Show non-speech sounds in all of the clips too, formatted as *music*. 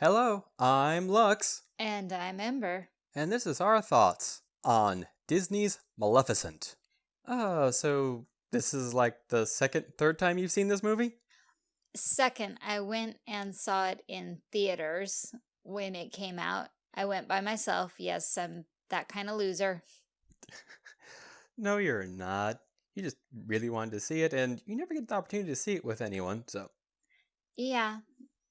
Hello, I'm Lux, And I'm Ember. and this is our thoughts on Disney's Maleficent. Uh, so this is like the second, third time you've seen this movie? Second, I went and saw it in theaters when it came out. I went by myself. Yes, I'm that kind of loser. *laughs* No, you're not. You just really wanted to see it, and you never get the opportunity to see it with anyone, so. Yeah.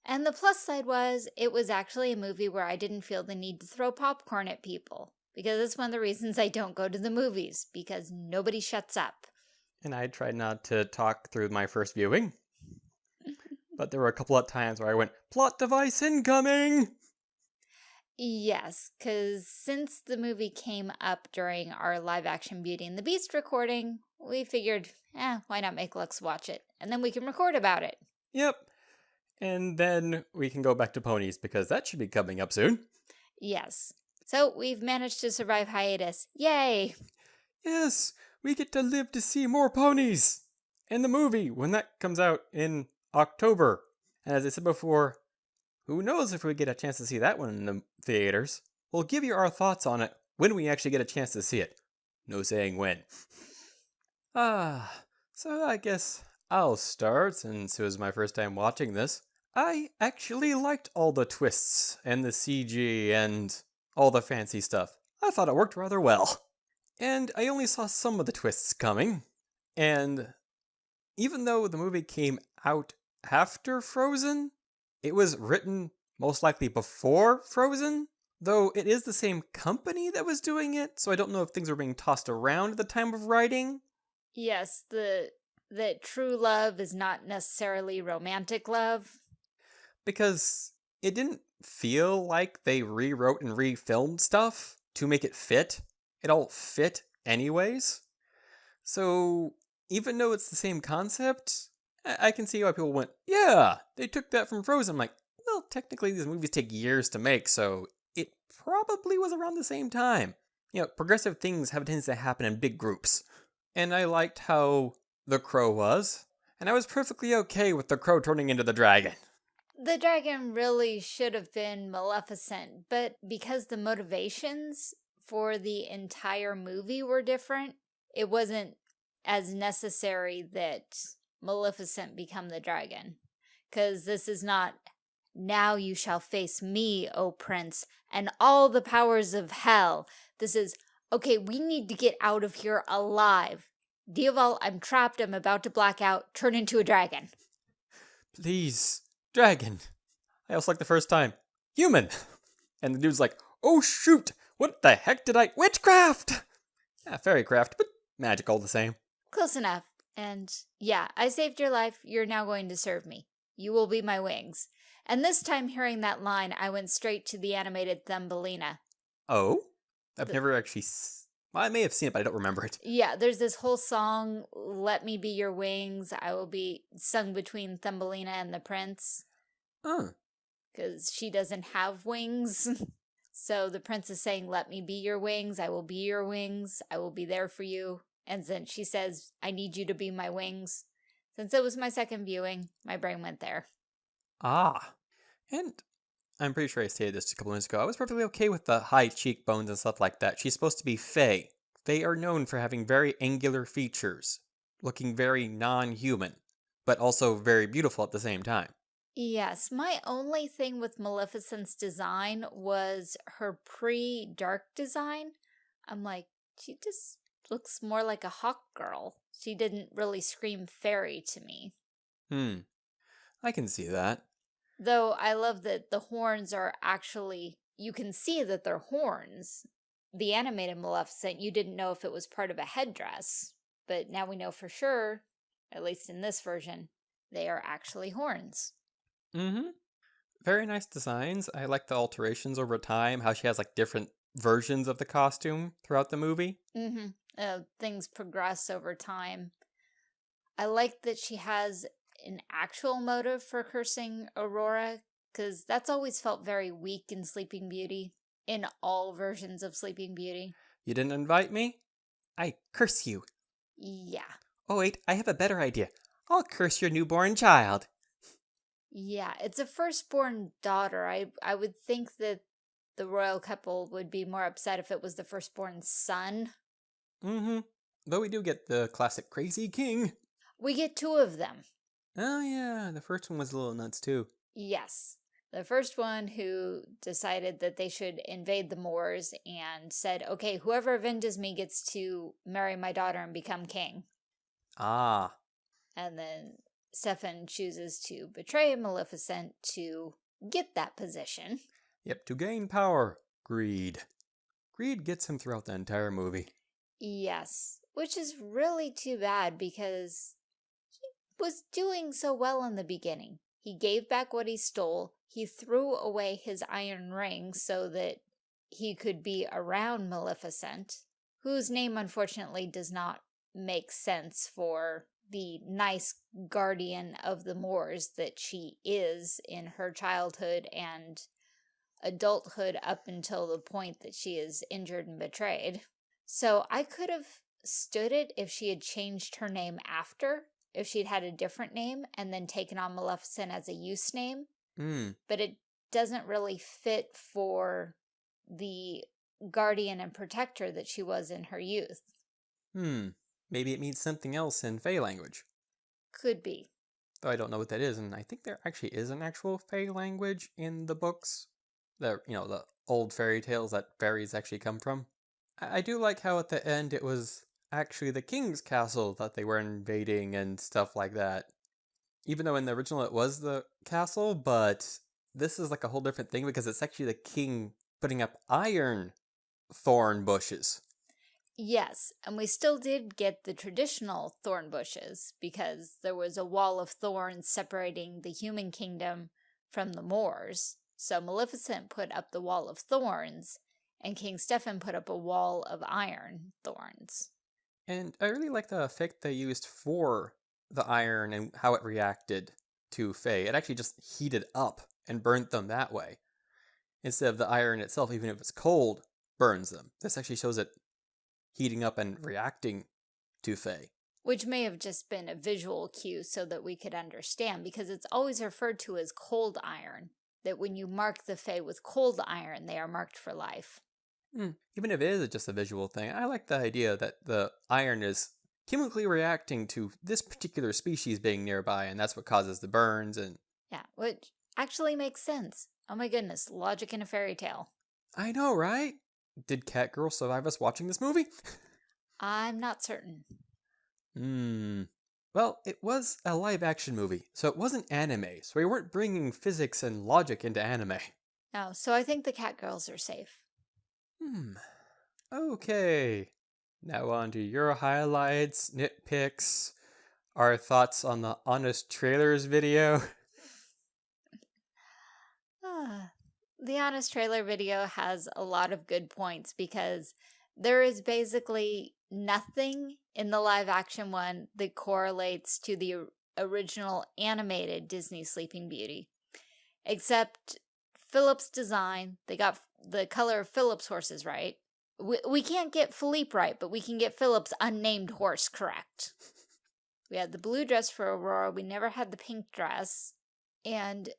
And the plus side was it was actually a movie where I didn't feel the need to throw popcorn at people. Because that's one of the reasons I don't go to the movies, because nobody shuts up. And I tried not to talk through my first viewing, *laughs* but there were a couple of times where I went, plot device incoming! Yes, because since the movie came up during our live action Beauty and the Beast recording, we figured, eh, why not make Lux watch it? And then we can record about it. Yep. And then we can go back to ponies because that should be coming up soon. Yes. So we've managed to survive hiatus. Yay! Yes, we get to live to see more ponies. And the movie when that comes out in October. And as I said before, who knows if we get a chance to see that one in the theaters. We'll give you our thoughts on it when we actually get a chance to see it. No saying when. *sighs* Ah, so I guess I'll start since it was my first time watching this. I actually liked all the twists and the CG and all the fancy stuff. I thought it worked rather well. And I only saw some of the twists coming. And even though the movie came out after Frozen, it was written most likely before Frozen, though it is the same company that was doing it, so I don't know if things were being tossed around at the time of writing. Yes, the that true love is not necessarily romantic love. Because it didn't feel like they rewrote and refilmed stuff to make it fit. It all fit anyways. So even though it's the same concept, I, I can see why people went, yeah, they took that from Frozen. I'm like, well, technically these movies take years to make, so it probably was around the same time. You know, progressive things have a tendency to happen in big groups. And I liked how the crow was, and I was perfectly okay with the crow turning into the dragon. The dragon really should have been Maleficent, but because the motivations for the entire movie were different, it wasn't as necessary that Maleficent become the dragon. Because this is not, now you shall face me, O prince, and all the powers of hell. This is, okay, we need to get out of here alive. Diaval, I'm trapped, I'm about to black out, turn into a dragon. Please, dragon. I also like the first time, human. And the dude's like, oh shoot, what the heck did I, witchcraft! Yeah, fairycraft, but magic all the same. Close enough. And yeah, I saved your life. You're now going to serve me. You will be my wings. And this time hearing that line, I went straight to the animated Thumbelina. Oh? I've The- never actually, s- well, I may have seen it, but I don't remember it. Yeah, there's this whole song, Let Me Be Your Wings. I will be sung between Thumbelina and the prince Oh, because she doesn't have wings. *laughs* so the prince is saying, Let me be your wings. I will be your wings. I will be there for you. And then she says, I need you to be my wings. Since it was my second viewing, my brain went there. ah. And I'm pretty sure I stated this a couple minutes ago. I was perfectly okay with the high cheekbones and stuff like that. She's supposed to be Fae. They are known for having very angular features, looking very non-human, but also very beautiful at the same time. Yes, my only thing with Maleficent's design was her pre-dark design. I'm like, she just looks more like a hawk girl. She didn't really scream fairy to me. Hmm. I can see that. Though I love that the horns are actually, you can see that they're horns. The animated Maleficent, you didn't know if it was part of a headdress, but now we know for sure, at least in this version, they are actually horns. Mm-hmm. Very nice designs. I like the alterations over time, how she has like different versions of the costume throughout the movie. Mm-hmm. Uh, things progress over time. I like that she has an actual motive for cursing Aurora, because that's always felt very weak in Sleeping Beauty, in all versions of Sleeping Beauty. You didn't invite me? I curse you. Yeah. Oh wait, I have a better idea. I'll curse your newborn child. Yeah, it's a firstborn daughter. I I would think that the royal couple would be more upset if it was the firstborn son. Mm-hmm. Though we do get the classic crazy king. We get two of them. Oh yeah, the first one was a little nuts too. Yes. The first one who decided that they should invade the Moors and said, okay, whoever avenges me gets to marry my daughter and become king. Ah. And then Stefan chooses to betray Maleficent to get that position. Yep, to gain power. Greed. Greed gets him throughout the entire movie. Yes, which is really too bad because was doing so well in the beginning. He gave back what he stole. He threw away his iron ring so that he could be around Maleficent, whose name unfortunately does not make sense for the nice guardian of the Moors that she is in her childhood and adulthood up until the point that she is injured and betrayed. So I could have stood it if she had changed her name after, if she'd had a different name and then taken on Maleficent as a use name. Mm. But it doesn't really fit for the guardian and protector that she was in her youth. Hmm. Maybe it means something else in Fey language. Could be. Though I don't know what that is, and I think there actually is an actual Fey language in the books. The you know, the old fairy tales that fairies actually come from. I, I do like how at the end it was actually the king's castle that they were invading and stuff like that. Even though in the original it was the castle, but this is like a whole different thing because it's actually the king putting up iron thorn bushes. Yes, and we still did get the traditional thorn bushes because there was a wall of thorns separating the human kingdom from the Moors. So Maleficent put up the wall of thorns, and King Stefan put up a wall of iron thorns. And I really like the effect they used for the iron and how it reacted to Fae. It actually just heated up and burnt them that way. Instead of the iron itself, even if it's cold, burns them. This actually shows it heating up and reacting to Fae. Which may have just been a visual cue so that we could understand, because it's always referred to as cold iron, that when you mark the Fae with cold iron, they are marked for life. Mm, even if it is just a visual thing, I like the idea that the iron is chemically reacting to this particular species being nearby, and that's what causes the burns and... Yeah, which actually makes sense. Oh my goodness, logic in a fairy tale. I know, right? Did Catgirl survive us watching this movie? I'm not certain. Hmm. Well, it was a live action movie, so it wasn't anime, so we weren't bringing physics and logic into anime. No, so I think the cat girls are safe. Hmm. Okay. Now on to your highlights, nitpicks, our thoughts on the Honest Trailers video. *laughs* Ah, the Honest Trailer video has a lot of good points because there is basically nothing in the live action one that correlates to the original animated Disney Sleeping Beauty. Except Philip's design, they got the color of Philip's horses right. We, we can't get Philippe right, but we can get Philip's unnamed horse correct. We had the blue dress for Aurora, we never had the pink dress, and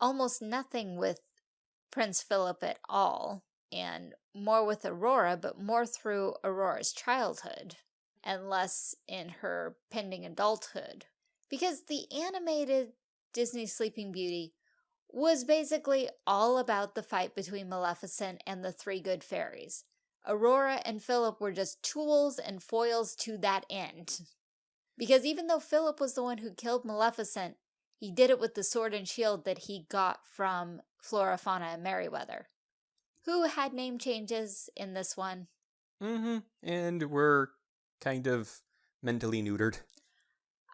almost nothing with Prince Philip at all, and more with Aurora, but more through Aurora's childhood, and less in her pending adulthood. Because the animated Disney Sleeping Beauty was basically all about the fight between Maleficent and the three good fairies. Aurora and Philip were just tools and foils to that end. Because even though Philip was the one who killed Maleficent, he did it with the sword and shield that he got from Flora, Fauna, and Merryweather. Who had name changes in this one? Mm-hmm. And we're kind of mentally neutered.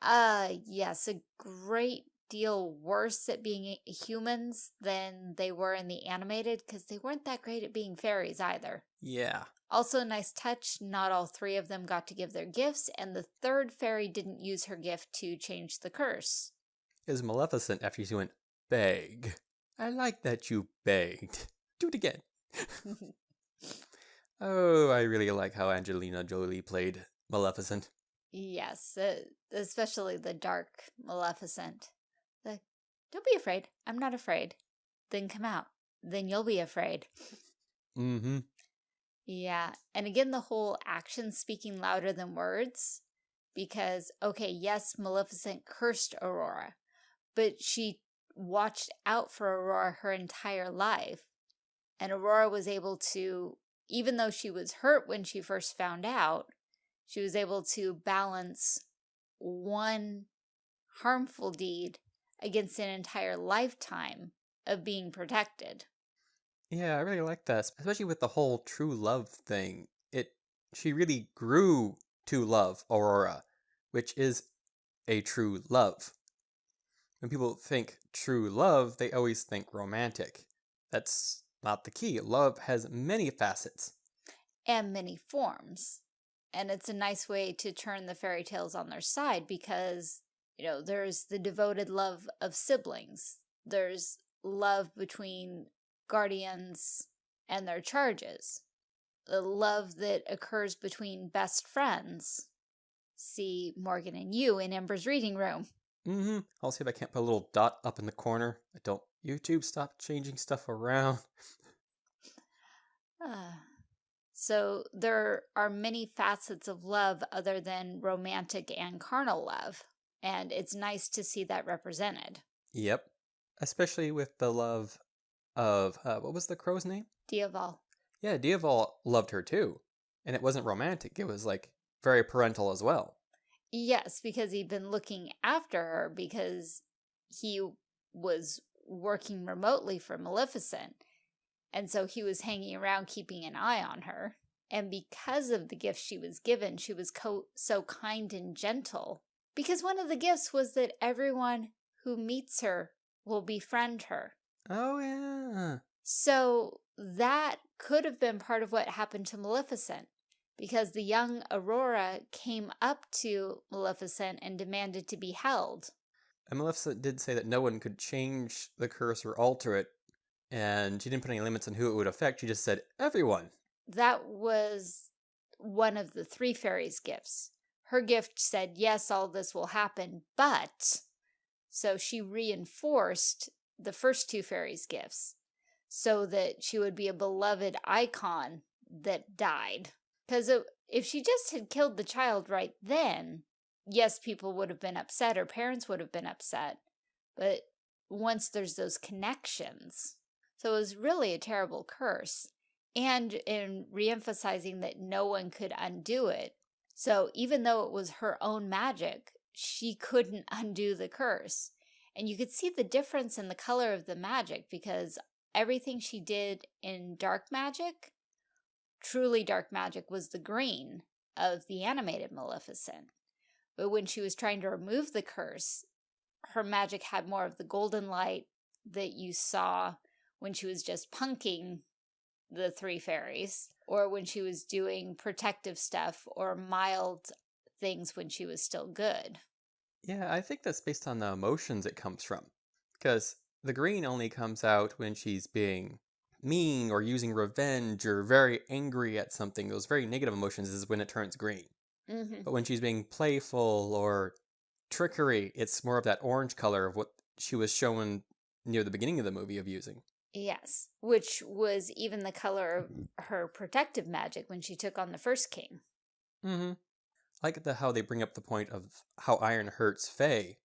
Uh, yes, a great deal worse at being humans than they were in the animated because they weren't that great at being fairies either. Yeah. Also, a nice touch, not all three of them got to give their gifts, and the third fairy didn't use her gift to change the curse. Is Maleficent after she went, beg. I like that you begged. Do it again. *laughs* oh, I really like how Angelina Jolie played Maleficent. Yes, especially the dark Maleficent. Don't be afraid. I'm not afraid. Then come out. Then you'll be afraid. Mm-hmm. Yeah. And again, the whole action speaking louder than words. Because, okay, yes, Maleficent cursed Aurora, but she watched out for Aurora her entire life. And Aurora was able to, even though she was hurt when she first found out, she was able to balance one harmful deed against an entire lifetime of being protected. Yeah, I really like that, especially with the whole true love thing. It she really grew to love Aurora, which is a true love. When people think true love, they always think romantic. That's not the key. Love has many facets. And many forms. And it's a nice way to turn the fairy tales on their side because, you know, there's the devoted love of siblings. There's love between guardians and their charges. The love that occurs between best friends. See Morgan and you in Ember's reading room. Mm-hmm. I'll see if I can't put a little dot up in the corner. I don't YouTube stop changing stuff around. Uh, so there are many facets of love other than romantic and carnal love. And it's nice to see that represented. Yep. Especially with the love of, uh, what was the crow's name? Diaval. Yeah, Diaval loved her too. And it wasn't romantic. It was like very parental as well. Yes, because he'd been looking after her because he was working remotely for Maleficent. And so he was hanging around keeping an eye on her. And because of the gift she was given, she was so kind and gentle. Because one of the gifts was that everyone who meets her will befriend her. Oh, yeah. So that could have been part of what happened to Maleficent. Because the young Aurora came up to Maleficent and demanded to be held. And Maleficent did say that no one could change the curse or alter it and she didn't put any limits on who it would affect. She just said everyone. That was one of the three fairies' gifts. Her gift said, yes, all this will happen, but... So she reinforced the first two fairies' gifts so that she would be a beloved icon that died. Because if she just had killed the child right then, yes, people would have been upset, her parents would have been upset. But once there's those connections, so it was really a terrible curse. And in reemphasizing that no one could undo it. So even though it was her own magic, she couldn't *laughs* undo the curse. And you could see the difference in the color of the magic because everything she did in dark magic, truly dark magic, was the green of the animated Maleficent. But when she was trying to remove the curse, her magic had more of the golden light that you saw when she was just punking the three fairies or when she was doing protective stuff or mild things when she was still good. Yeah, I think that's based on the emotions it comes from. Because the green only comes out when she's being mean or using revenge or very angry at something. Those very negative emotions is when it turns green. Mm -hmm. But when she's being playful or trickery, it's more of that orange color of what she was shown near the beginning of the movie of using. Yes, which was even the color of her protective magic when she took on the first king. Mm-hmm. I like the how they bring up the point of how iron hurts Fae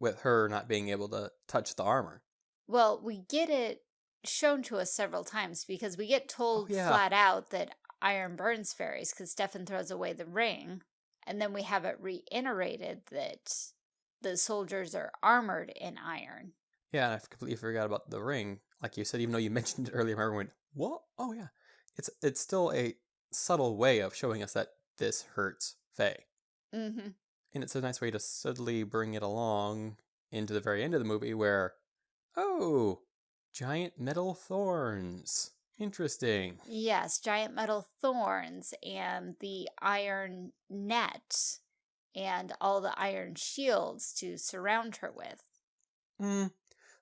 with her not being able to touch the armor. Well, we get it shown to us several times because we get told oh, yeah. flat out that iron burns fairies because Stefan throws away the ring. And then we have it reiterated that the soldiers are armored in iron. Yeah, and I completely forgot about the ring like you said, even though you *laughs* mentioned it earlier, I went, what? Oh yeah. It's it's still a subtle way of showing us that this hurts Fae. Mm -hmm. And it's a nice way to subtly bring it along into the very end of the movie where, oh, giant metal thorns. Interesting. Yes, giant metal thorns and the iron net and all the iron shields to surround her with. Mm.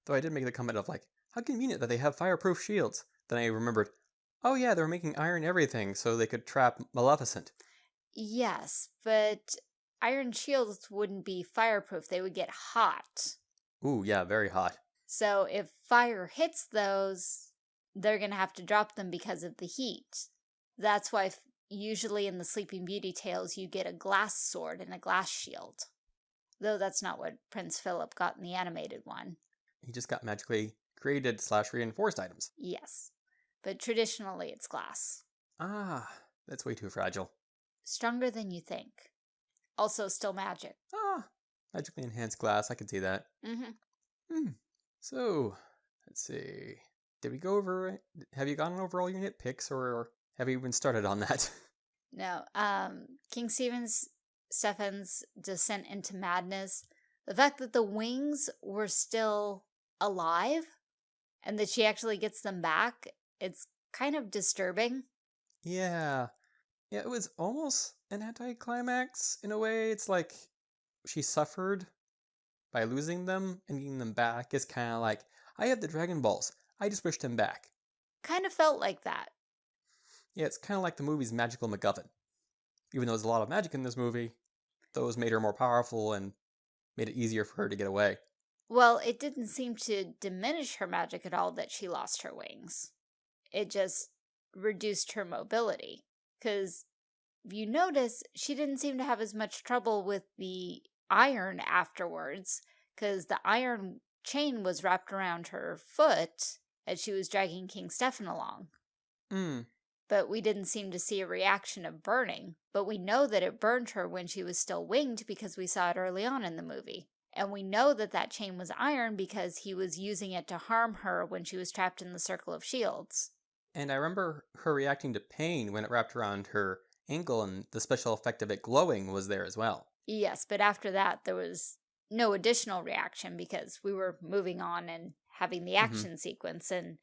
Though I did make the comment of like, how convenient that they have fireproof shields. Then I remembered, oh yeah, they were making iron everything so they could trap Maleficent. Yes, but iron shields wouldn't be fireproof. They would get hot. Ooh, yeah, very hot. So if fire hits those, they're going to have to drop them because of the heat. That's why usually in the Sleeping Beauty tales you get a glass sword and a glass shield. Though that's not what Prince Philip got in the animated one. He just got magically created slash reinforced items. Yes. But traditionally it's glass. Ah, that's way too fragile. Stronger than you think. Also still magic. Ah, magically enhanced glass. I can see that. Mm-hmm. Hmm. So, let's see. Did we go over? Have you gone over all your nitpicks or have you even started on that? *laughs* No. Um, King Stephen's Stefan's descent into madness. The fact that the wings were still alive and that she actually gets them back, it's kind of disturbing. yeah. Yeah, it was almost an anticlimax in a way. It's like she suffered by losing them and getting them back. It's kind of like, I have the Dragon Balls. I just wished them back. Kind of felt like that. Yeah, it's kind of like the movie's Magical MacGuffin. Even though there's a lot of magic in this movie, those made her more powerful and made it easier for her to get away. Well, it didn't seem to diminish her magic at all that she lost her wings. It just reduced her mobility. Because if you notice, she didn't seem to have as much trouble with the iron afterwards, because the iron chain was wrapped around her foot as she was dragging King Stefan along. Hmm. But we didn't seem to see a reaction of burning. But we know that it burned her when she was still winged because we saw it early on in the movie. And we know that that chain was iron because he was using it to harm her when she was trapped in the circle of shields. And I remember her reacting to pain when it wrapped around her ankle, and the special effect of it glowing was there as well. Yes, but after that, there was no additional reaction because we were moving on and having the mm-hmm. action sequence. And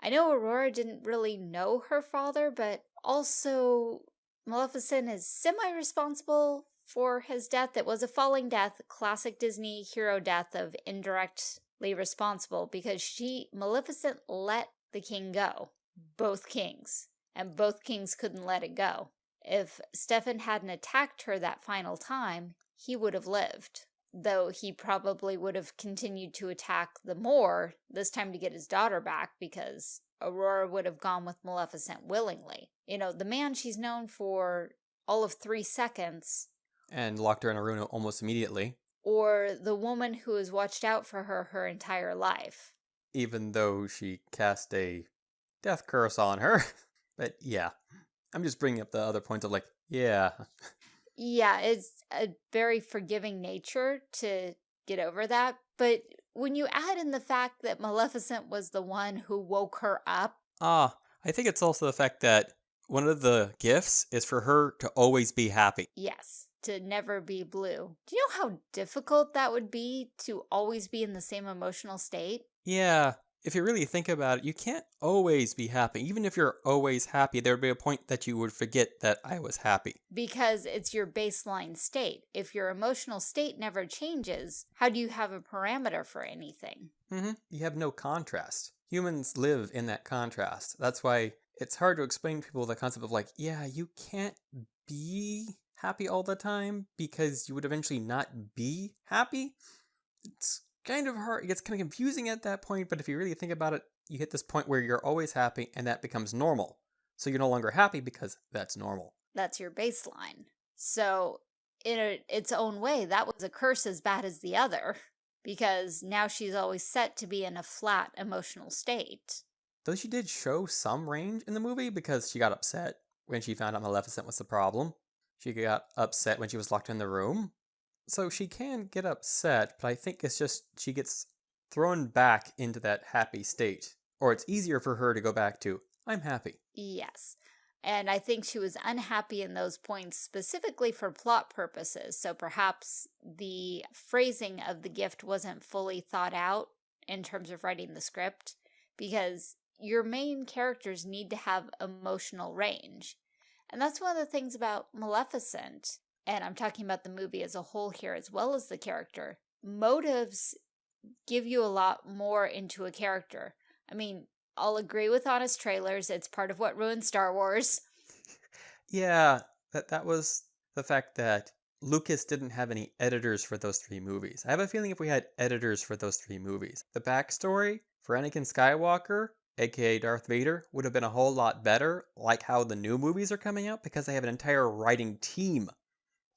I know Aurora didn't really know her father, but also Maleficent is semi-responsible for his death. It was a falling death, classic Disney hero death of indirectly responsible because she, Maleficent, let the king go. Both kings. And both kings couldn't let it go. If Stefan hadn't attacked her that final time, he would have lived. Though he probably would have continued to attack the more, this time to get his daughter back because Aurora would have gone with Maleficent willingly. You know, the man she's known for all of three seconds, And locked her in a room almost immediately, or the woman who has watched out for her her entire life. even though she cast a death curse on her. *laughs* but yeah, I'm just bringing up the other points of like, yeah, Yeah, it's a very forgiving nature to get over that. But when you add in the fact that Maleficent was the one who woke her up, ah, I think it's also the fact that one of the gifts is for her to always be happy. yes, to never be blue. Do you know how difficult that would be to always be in the same emotional state? Yeah, if you really think about it, you can't always be happy. Even if you're always happy, there would be a point that you would forget that I was happy. Because it's your baseline state. If your emotional state never changes, how do you have a parameter for anything? hmm You have no contrast. Humans live in that contrast. That's why it's hard to explain to people the concept of like, yeah, you can't be happy all the time because you would eventually not be happy. It's kind of hard. It gets kind of confusing at that point, but if you really think about it, you hit this point where you're always happy and that becomes normal. So you're no longer happy because that's normal. That's your baseline. So, in a, its own way, that was a curse as bad as the other, *laughs* because now she's always set to be in a flat emotional state. Though she did show some range in the movie because she got upset when she found out Maleficent was the problem. She got upset when she was locked in the room. So she can get upset, but I think it's just she gets thrown back into that happy state. Or it's easier for her to go back to, I'm happy. Yes. And I think she was unhappy in those points specifically for plot purposes. So perhaps the phrasing of the gift wasn't fully thought out in terms of writing the script because your main characters need to have emotional range. And that's one of the things about Maleficent, and I'm talking about the movie as a whole here as well as the character. Motives give you a lot more into a character. I mean, I'll agree with honest trailers. It's part of what ruined Star Wars. Yeah, that that was the fact that Lucas didn't have any editors for those three movies. I have a feeling if we had editors for those three movies, the backstory for Anakin Skywalker, aka Darth Vader, would have been a whole lot better, like how the new movies are coming out, because they have an entire writing team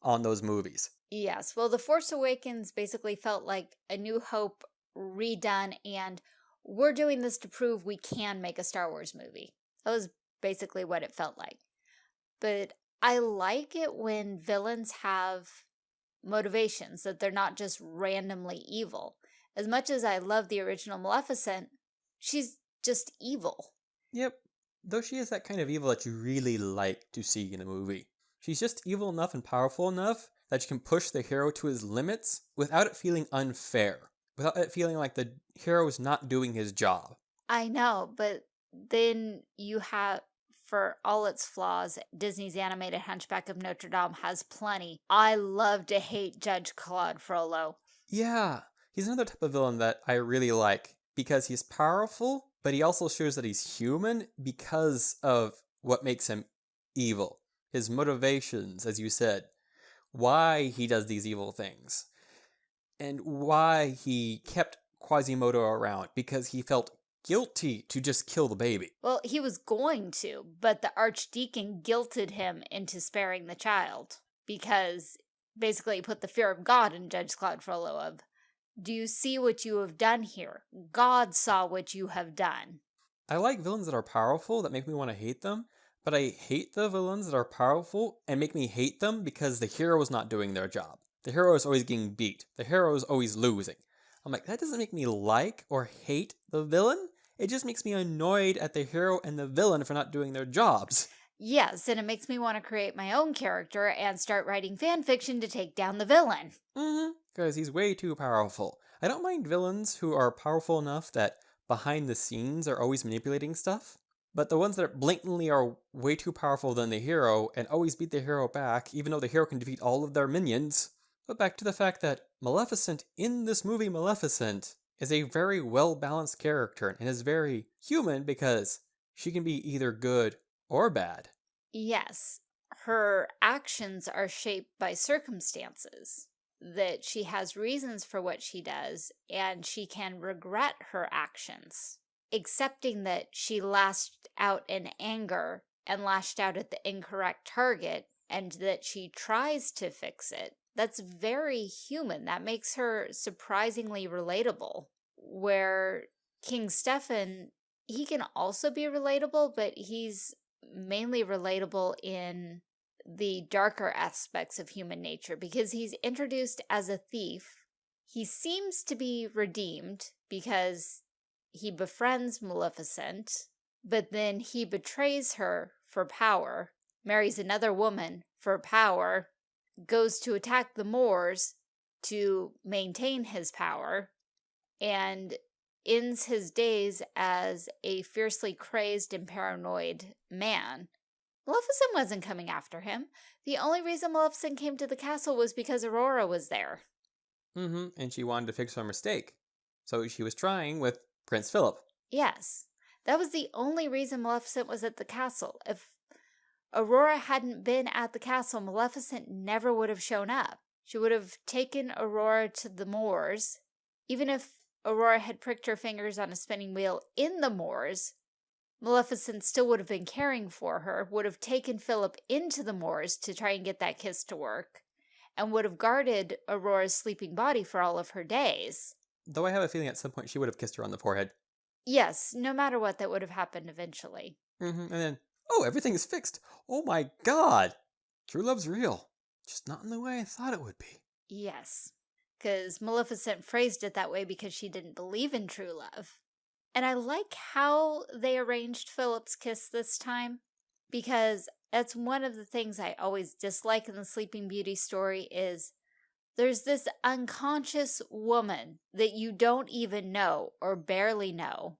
on those movies. Yes, well, The Force Awakens basically felt like A New Hope redone, and we're doing this to prove we can make a Star Wars movie. That was basically what it felt like. But I like it when villains have motivations, that they're not just randomly evil. As much as I love the original Maleficent, she's just evil. Yep, though she is that kind of evil that you really like to see in a movie. She's just evil enough and powerful enough that she can push the hero to his limits without it feeling unfair, without it feeling like the hero is not doing his job. I know, but then you have for all its flaws, Disney's animated Hunchback of Notre Dame has plenty. I love to hate Judge Claude Frollo. Yeah, he's another type of villain that I really like because he's powerful, but he also shows that he's human because of what makes him evil. His motivations, as you said, why he does these evil things, and why he kept Quasimodo around because he felt guilty to just kill the baby. Well, he was going to, but the archdeacon guilted him into sparing the child because basically put the fear of God in Judge Claude Frollo of, do you see what you have done here? God saw what you have done. I like villains that are powerful that make me want to hate them, but I hate the villains that are powerful and make me hate them because the hero is not doing their job. The hero is always getting beat. The hero is always losing. I'm like, that doesn't make me like or hate the villain. It just makes me annoyed at the hero and the villain for not doing their jobs. Yes, and it makes me want to create my own character and start writing fan fiction to take down the villain. Mm-hmm. Because he's way too powerful. I don't mind villains who are powerful enough that behind the scenes are always manipulating stuff. But the ones that blatantly are way too powerful than the hero and always beat the hero back, even though the hero can defeat all of their minions. But back to the fact that Maleficent in this movie Maleficent is a very well balanced character and is very human because she can be either good or bad. Yes, her actions are shaped by circumstances, that she has reasons for what she does, and she can regret her actions, accepting that she lashed out in anger and lashed out at the incorrect target, and that she tries to fix it. That's very human. That makes her surprisingly relatable. Where King Stefan, he can also be relatable, but he's mainly relatable in the darker aspects of human nature because he's introduced as a thief. He seems to be redeemed because he befriends Maleficent, but then he betrays her for power, marries another woman for power, goes to attack the Moors to maintain his power, and ends his days as a fiercely crazed and paranoid man. Maleficent wasn't coming after him. The only reason Maleficent came to the castle was because Aurora was there. Mm-hmm, and she wanted to fix her mistake. So she was trying with Prince Philip. Yes, that was the only reason Maleficent was at the castle. If Aurora hadn't been at the castle, Maleficent never would have shown up. She would have taken Aurora to the moors. Even if Aurora had pricked her fingers on a spinning wheel in the moors, Maleficent still would have been caring for her, would have taken Philip into the moors to try and get that kiss to work, and would have guarded Aurora's sleeping body for all of her days. Though I have a feeling at some point she would have kissed her on the forehead. Yes, no matter what, that would have happened eventually. Mm-hmm. And then, oh, everything is fixed. Oh my god! True love's real. Just not in the way I thought it would be. Yes, because Maleficent phrased it that way because she didn't believe in true love. And I like how they arranged Philip's kiss this time because that's one of the things I always dislike in the Sleeping Beauty story is there's this unconscious woman that you don't even know or barely know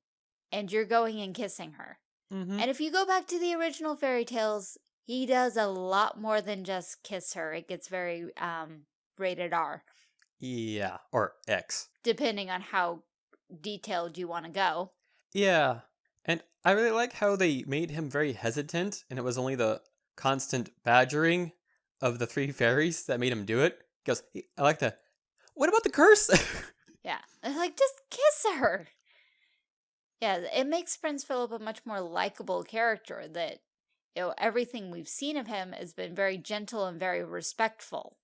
and you're going and kissing her. Mm -hmm. And if you go back to the original fairy tales, he does a lot more than just kiss her. It gets very um, rated R. Yeah, or X. Depending on how detailed you want to go. Yeah. And I really like how they made him very hesitant and it was only the constant badgering of the three *laughs* fairies that made him do it. He goes, "He- I like the. What about the curse? *laughs* Yeah. It's like, just kiss her. Yeah, it makes Prince Philip a much more likable character that, you know, everything we've seen of him has been very gentle and very respectful.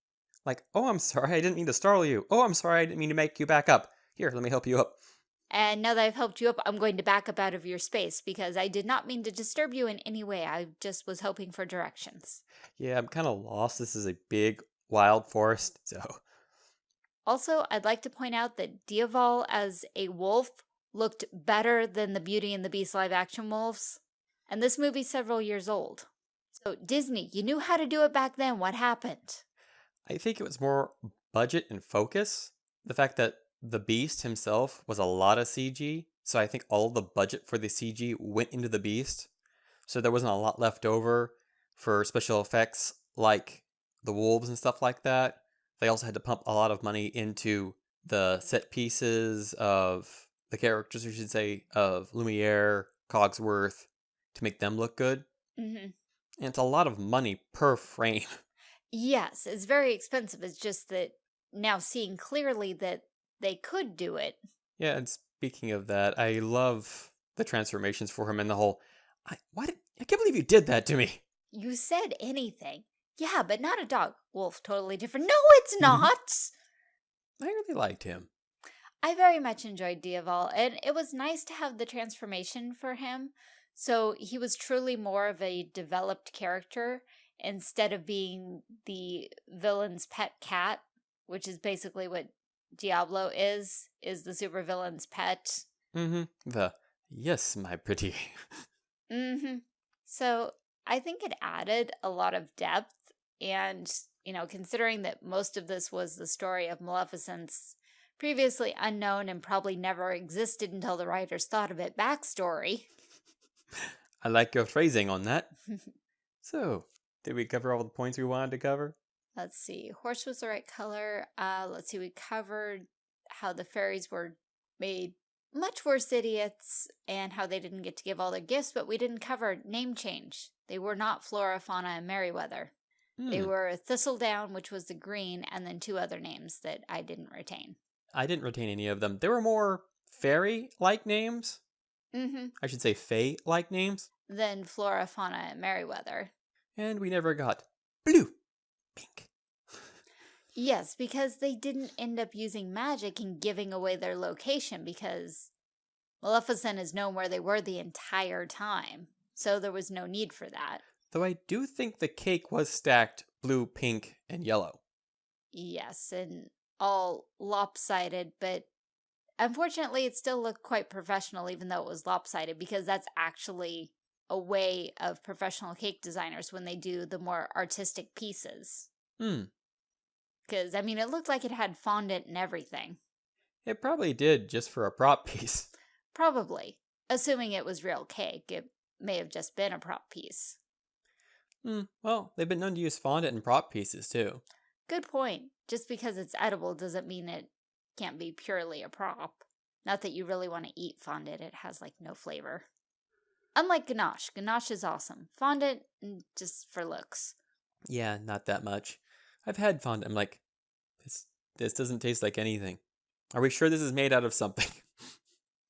Like, oh, I'm sorry, I didn't mean to startle you. Oh, I'm sorry, I didn't mean to make you back up. Here, let me help you up. And now that I've helped you up, I'm going to back up out of your space because I did not mean to disturb you in any way. I just was hoping for directions. Yeah, I'm kind of lost. This is a big, wild forest, *laughs* so. Also, I'd like to point out that Diaval as a wolf looked better than the Beauty and the Beast live action wolves. And this movie's several years old. So, Disney, you knew how to do it back then. What happened? I think it was more budget and focus. The fact that the Beast himself was a lot of CG, so I think all the budget for the CG went into the Beast. So there wasn't a lot left over for special effects like the wolves and stuff like that. They also had to pump a lot of money into the set pieces of the characters, I should say, of Lumiere, Cogsworth, to make them look good. hmm And it's a lot of money per *laughs* frame. Yes, it's very expensive. It's just that now seeing clearly that they could do it. Yeah, and speaking of that, I love the transformations for him and the whole. I why did, I can't believe you did that to me. You said anything. Yeah, but not a dog. Wolf, totally different. *laughs* No, it's Mhm. not. I really liked him. I very much enjoyed Diaval, and it was nice to have the transformation for him. So he was truly more of a developed character instead of being the villain's pet cat, which is basically what Diablo is, is the supervillain's pet. Mm-hmm. The yes, my pretty. *laughs* Mm-hmm. So I think it added a lot of depth, and you know, considering that most of this was the story of Maleficent's previously unknown and probably never existed until the writers thought of it backstory. *laughs* I like your phrasing on that. *laughs* So, did we cover all the points we wanted to cover? Let's see. Horse was the right color. Uh, let's see. We covered how the fairies were made much worse idiots and how they didn't get to give all their gifts, but we didn't cover name change. They were not Flora, Fauna, and Merryweather. They Hmm, were Thistledown, which was the green, and then two other names that I didn't retain. I didn't retain any of them. They were more fairy-like names. Mm-hmm. I should say fae-like names. Than Flora, Fauna, and Merryweather. And we never got blue, pink. Yes, because they didn't end up using magic and giving away their location because Maleficent has known where they were the entire time. So there was no need for that. Though I do think the cake was stacked blue, pink, and yellow. Yes, and all lopsided, but unfortunately it still looked quite professional even though it was lopsided because that's actually a way of professional cake designers when they do the more artistic pieces. Hmm. Because, I mean, it looked like it had fondant and everything. It probably did just for a prop *laughs* piece. Probably. Assuming it was real cake, it may have just been a prop piece. Hmm. Well, they've been known to use fondant in prop pieces too. Good point. Just because it's edible doesn't mean it can't be purely a prop. Not that you really want to eat fondant, it has like no flavor. Unlike ganache, ganache is awesome. Fondant, mm, just for looks. Yeah, not that much. I've had fondant. I'm like, this this doesn't taste like anything. Are we sure this is made out of something?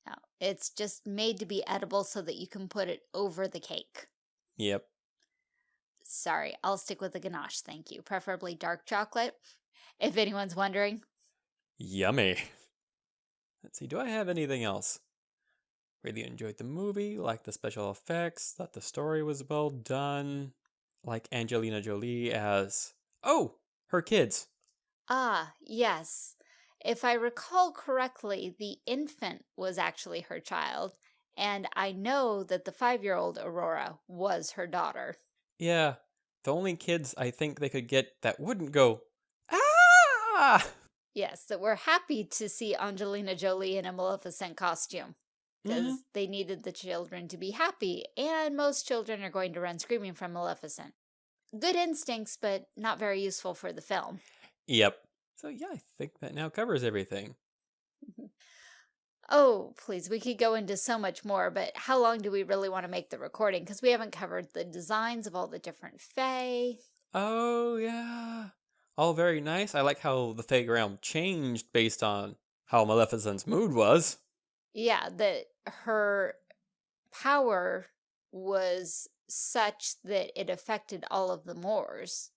No, it's just made to be edible so that you can put it over the cake. yep. Sorry, I'll stick with the ganache, thank you. Preferably dark chocolate, *laughs* if anyone's wondering. Yummy. *laughs* Let's see, do I have anything else? Really enjoyed the movie, liked the special effects, thought the story was well done, like Angelina Jolie as. Oh! Her kids. Ah, yes. If I recall correctly, the infant was actually her child, and I know that the five-year-old Aurora was her daughter. Yeah, the only kids I think they could get that wouldn't go. Ah! Yes, that we're happy to see Angelina Jolie in a Maleficent costume. Because Mhm. they needed the children to be happy, and most children are going to run screaming from Maleficent. Good instincts, but not very useful for the film. Yep. So yeah, I think that now covers everything. Oh, please, we could go into so much more, but how long do we really want to make the recording? Because we haven't covered the designs of all the different fae. Oh, yeah. All very nice. I like how the Fey realm changed based on how Maleficent's mood was. Yeah, that her power was such that it affected all of the Moors.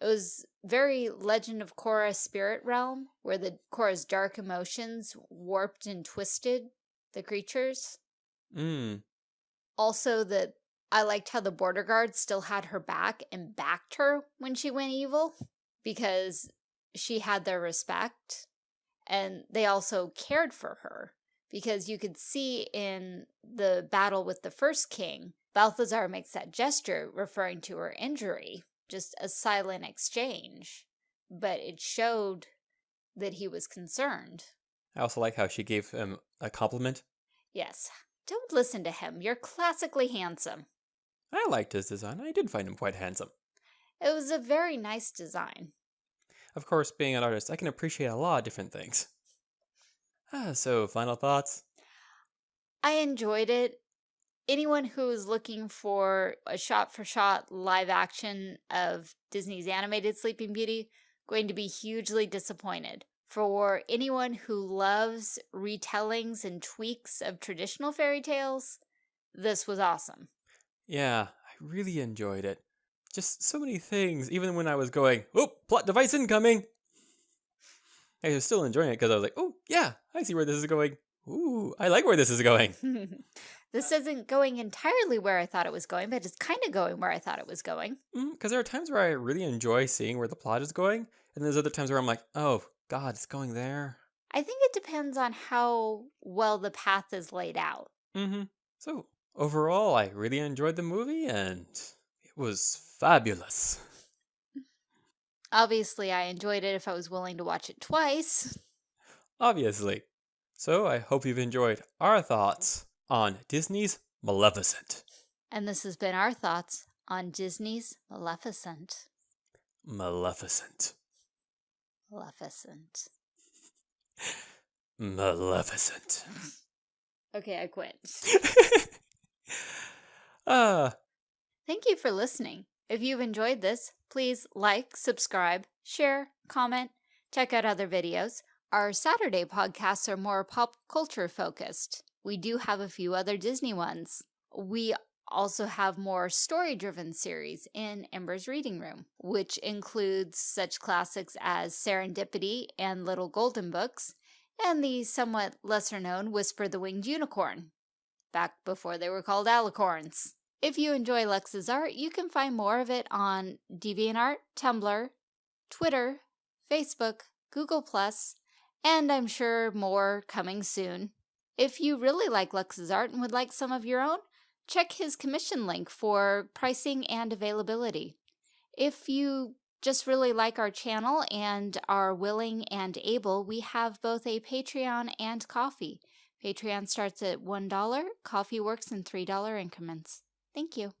It was very Legend of Korra spirit realm, where the Korra's dark emotions warped and twisted the creatures. Mm. Also, that I liked how the border guards still had her back and backed her when she went evil because she had their respect and they also cared for her because you could see in the battle with the first king, Balthazar makes that gesture referring to her injury, just a silent exchange, but it showed that he was concerned. I also like how she gave him a compliment. Yes, don't listen to him. You're classically handsome. I liked his design. I did find him quite handsome. It was a very nice design. Of course, being an artist, I can appreciate a lot of different things. Ah, so, final thoughts? I enjoyed it. Anyone who is looking for a shot-for-shot live action of Disney's animated Sleeping Beauty, going to be hugely disappointed. For anyone who loves retellings and tweaks of traditional fairy tales, this was awesome. Yeah, I really enjoyed it. Just so many things, even when I was going, oh, plot device incoming! I was still enjoying it because I was like, oh, yeah, I see where this is going. Ooh, I like where this is going. *laughs* this isn't going entirely where I thought it was going, but it's kind of going where I thought it was going. Because mm, there are times where I really enjoy seeing where the plot is going, and there's other times where I'm like, oh, God, it's going there. I think it depends on how well the path is laid out. Mm-hmm. So, overall, I really enjoyed the movie, and it was fabulous. Obviously, I enjoyed it if I was willing to watch it twice. Obviously. So, I hope you've enjoyed our thoughts on Disney's Maleficent. And this has been our thoughts on Disney's Maleficent. Maleficent. Maleficent. Maleficent. *laughs* okay, I quit. uh, *laughs* Thank you for listening. If you've enjoyed this, please like, subscribe, share, comment, check out other videos. Our Saturday podcasts are more pop culture focused. We do have a few other Disney ones. We also have more story-driven series in Ember's Reading Room, which includes such classics as Serendipity and Little Golden Books, and the somewhat lesser-known Whisper the Winged Unicorn, back before they were called alicorns. If you enjoy Lex's art, you can find more of it on DeviantArt, Tumblr, Twitter, Facebook, Google+, and I'm sure more coming soon. If you really like Lex's art and would like some of your own, check his commission link for pricing and availability. If you just really like our channel and are willing and able, we have both a Patreon and Ko-fi. Patreon starts at $1, Ko-fi works in $3 increments. Thank you.